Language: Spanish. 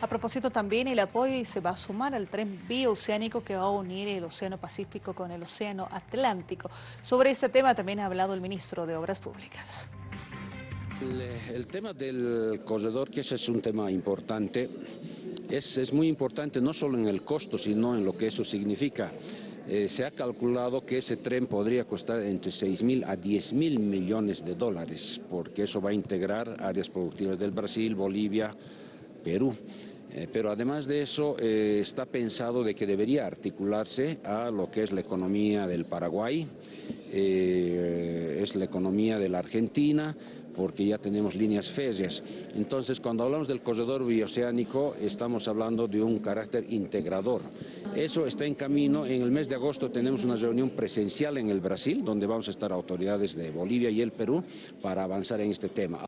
A propósito también el apoyo se va a sumar al tren bioceánico que va a unir el Océano Pacífico con el Océano Atlántico. Sobre este tema también ha hablado el ministro de Obras Públicas. El, tema del corredor, que ese es un tema importante, es, es muy importante no solo en el costo, sino en lo que eso significa. Eh, se ha calculado que ese tren podría costar entre 6 mil a 10 mil millones de dólares, porque eso va a integrar áreas productivas del Brasil, Bolivia, Perú. Eh, pero además de eso eh, está pensado de que debería articularse a lo que es la economía del Paraguay, es la economía de la Argentina, porque ya tenemos líneas férreas. Entonces, cuando hablamos del corredor bioceánico, estamos hablando de un carácter integrador. Eso está en camino. En el mes de agosto tenemos una reunión presencial en el Brasil, donde vamos a estar autoridades de Bolivia y el Perú para avanzar en este tema.